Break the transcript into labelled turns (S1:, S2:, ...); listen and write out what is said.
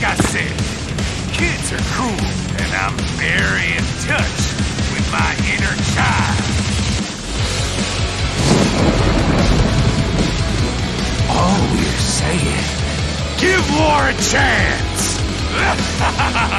S1: Like I said, kids are cool, and I'm very in touch with my inner child.
S2: All you're saying,
S1: give war a chance!